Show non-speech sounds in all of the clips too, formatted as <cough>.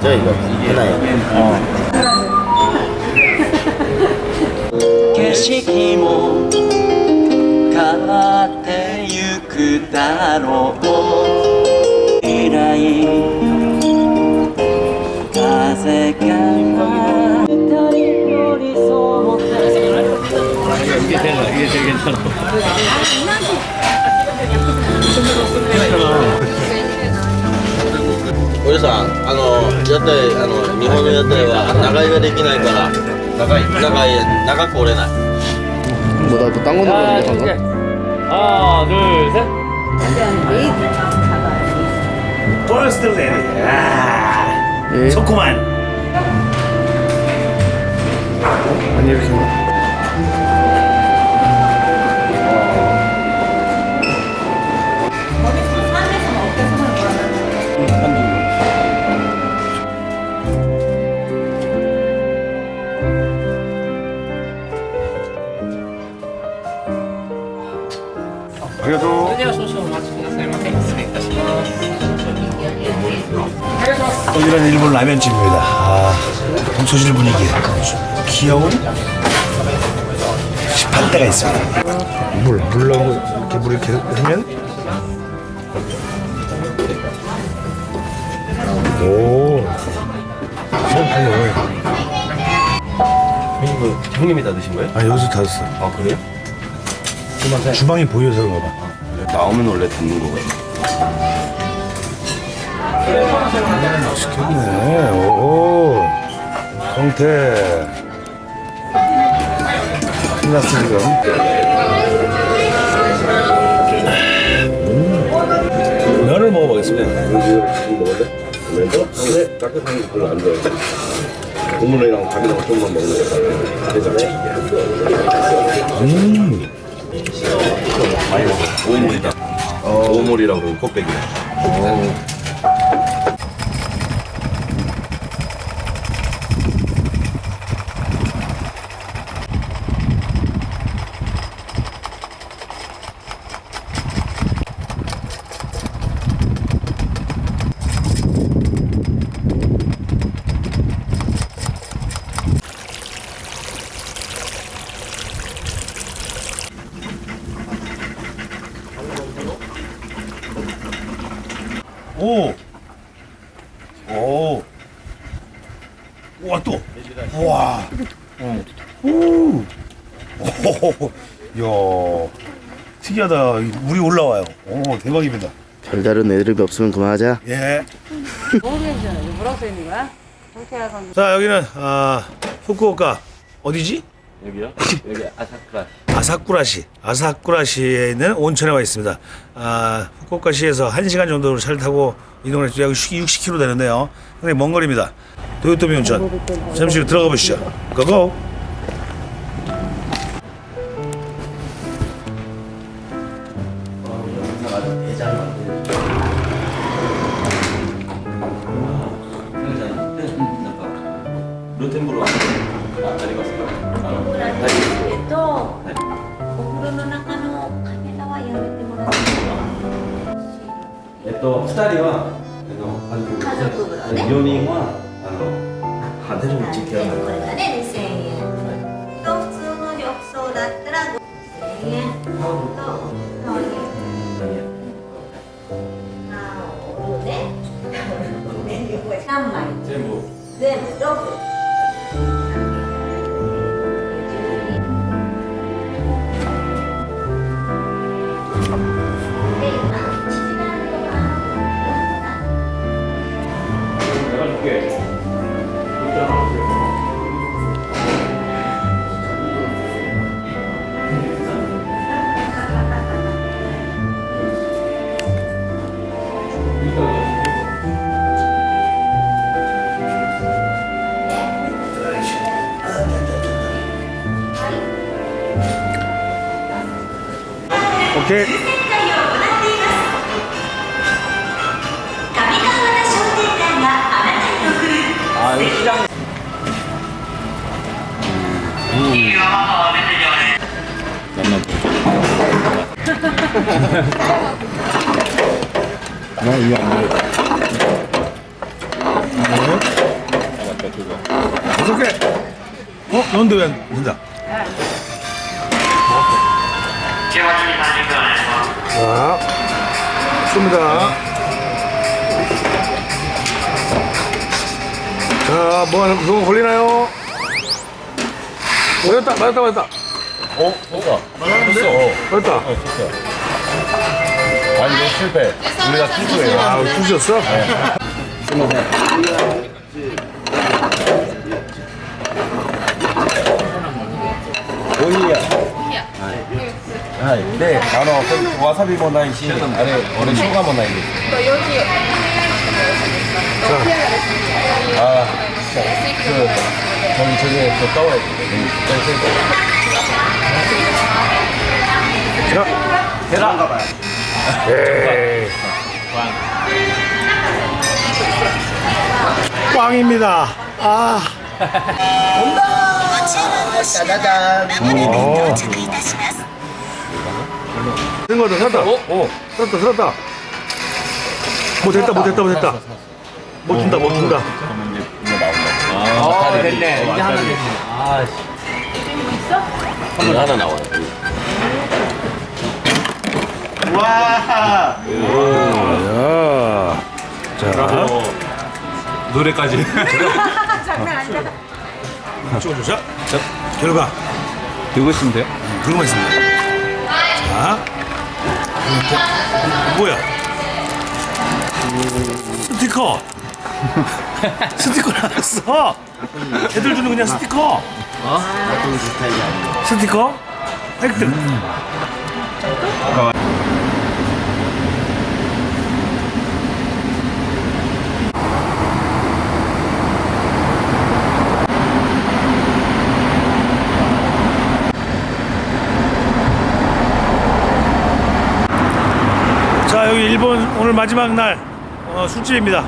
じゃあが少ないよね景色も変わってゆくだろうい来い風が二人の。理想入れてるけどさんあの屋台あの日本の屋台は長居ができないから長い長い長く折れない 뭐나 딴거 자, 넣는 줄게. 건가? 하나, 둘, 셋. 보너스 들네. 아, 예. 좋구만. 아니 이렇게 그래도 여기는 일본 라면집입니다. 아, 동서실 분위기. 귀여운 18대가 있습니다. 물, 물 넣고 이렇게 물 이렇게 하면 오, 시원하네. 이거 형님이 다 드신 거예요? 아, 여기서 닫았어. 아 그래요? 주방이 보여서 그런가 봐. 나오면 원래 닫는 거거든요 맛있겠네. 오, 성태. 끝났어, 지금. 음. 면을 먹어보겠습니다. 먹을래? 면도? 네. 따뜻한 거 별로 안 좋아해. 국물이랑 밥이랑 좀만 먹는 거 같아. 대장. 음. 오물이다. 오물이라고 그러고 꽃배기 오. 오. 우와, 또. 우와. 오. 오. 이야. 특이하다. 물이 올라와요. 오, 대박입니다. 별다른 애드립이 없으면 그만하자. 예. 모르겠잖아. 뭐라고 써 있는 거야? 자, 여기는, 아, 후쿠오카. 어디지? 여기요? <laughs> 여기 아사쿠라. 아사쿠라시. 아사쿠라시에 있는 온천에 와 있습니다. 아, 후쿠오카시에서 1시간 정도로 차를 타고 이동을 해서 약 60km 되는데요. 상당히 먼 거리입니다. 도요토미 온천. 잠시 후 들어가 보시죠. 고고! 人は、あの、家族風呂ね。4人は、あの、派手にこ時期がれがね、2000円。と、普通の浴槽だったら5000円。と、タオルあお風呂ね。<laughs> 3枚。全部。全部6。して何一样没有。哎，我这个。お、んでなんだ。 자, 쏩니다. 자, 뭐, 그거 걸리나요? 맞았다, 맞았다, 맞았다. 어? 됐어 맞았다. 완전 실패 우리가 투수예요 아, 투수였어? はいであのわさびもないしあれ俺生姜もないんですあ그 저기 저기 저 떠와야 돼 에이. 꽝입니다. 아. 오. 된 거다, 샀다. 오, 샀다, 샀다. 뭐 됐다, 뭐 됐다, 뭐 됐다. 못 준다, 못 준다. 어, 됐네. 이제 하나 됐네. 아, 씨. 이거 하나 나와요 야. 자, 노래까지. <laughs> 찍어주자. 자, 결과. 들고 있으면 돼요? 그거만 있습니다. 자, 뭐야? 스티커. <laughs> 스티커 나왔어. 애들 주는 그냥 스티커. 스티커 획득. 자 여기 일본 오늘 마지막 날 어, 술집입니다.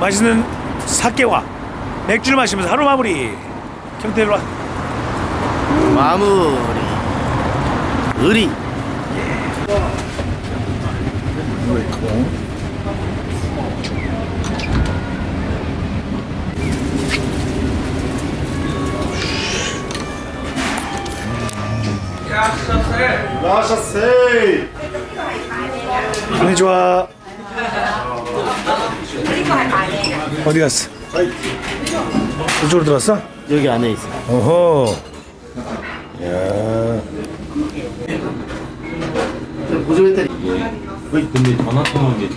맛있는 사케와 맥주를 마시면서 하루 마무리. 경태 일로 와. 마무리. 의리. 네 좋아. 어디 갔어? 이쪽으로 들어왔어? 여기 안에 있어. 어허. 야. 보조 배터리. 근데 전화 통화한 게.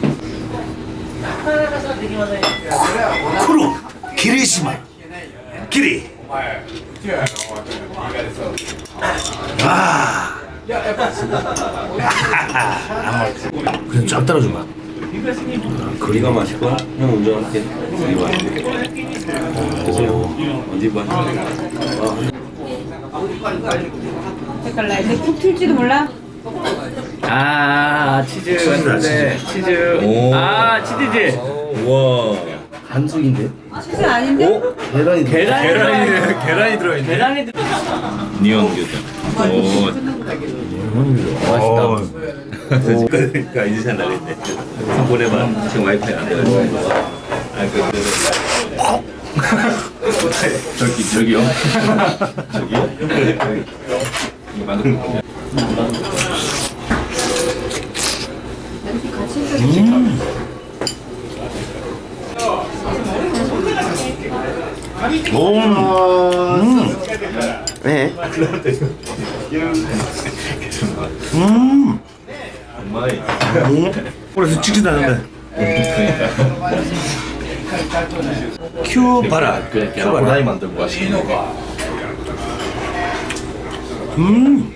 쿠루 기리시마 기리. 와. 그냥 쫙 따라줘 봐. 거리가 맛있고 형 운전할게 이리 와 드세요 어디 봐 색깔 나인데 푹 튈지도 몰라? 아, 치즈 같은데. 치즈. 오. 아, 치즈지. 우와 반숙인데? 치즈 아닌데? 계란이 계란이 계란이 계란이 들어있네 계란이 들 니온 교자 오 어, 그러니까 인사 날인데 보내봐 지금 와이파이 안 돼가지고 아 그 저기 저기요? 저기요? 이거 만들어 네. 엄 마이 그래서 찍지도 않는데. 큐 바라. 그래 큐 바라. 계란후라이 만들고 먹어 음.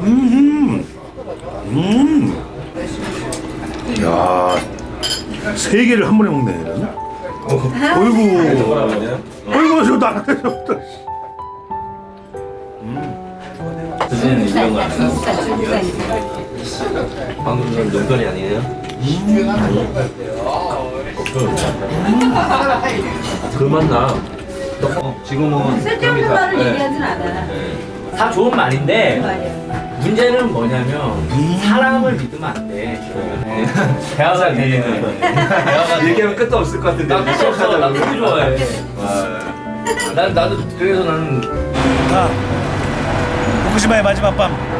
음. 음. 야. 세 개를 한 번에 먹네. 얘는. 어이구. 어이구, 저도 안 해. 드시는 이런 거 아니에요? 방금 전 눈깔이 아니에요? 그 맛나 지금은 쓸데없는 말을 얘기하진 않아. 다 좋은 말인데. 문제는 뭐냐면 사람을 믿으면 안 돼. 대화가 되는. 대화가 얘기하면 끝도 없을 것 같은데. 나 끝도 없어. 나 되게 좋아해. 난 나도 그래서 나는 자, 후쿠시마의 마지막 밤.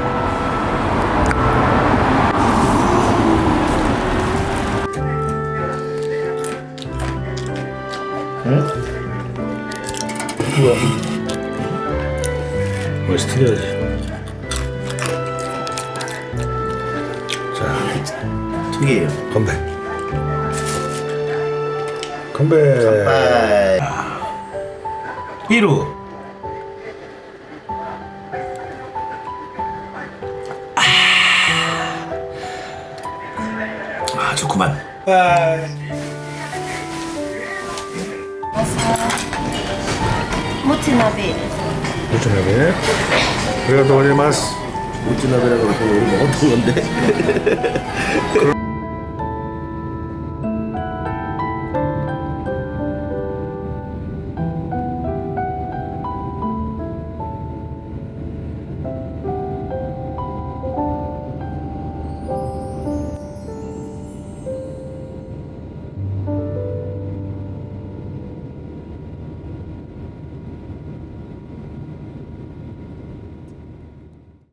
뭐야? 맛이 특이하지. 자, 특이해요. 건배. 건배. 빠이. 삐루. 아, 좋구만. 빠이. も鍋です。も鍋。ねありがとうございます。も鍋だからこの俺もんで。黒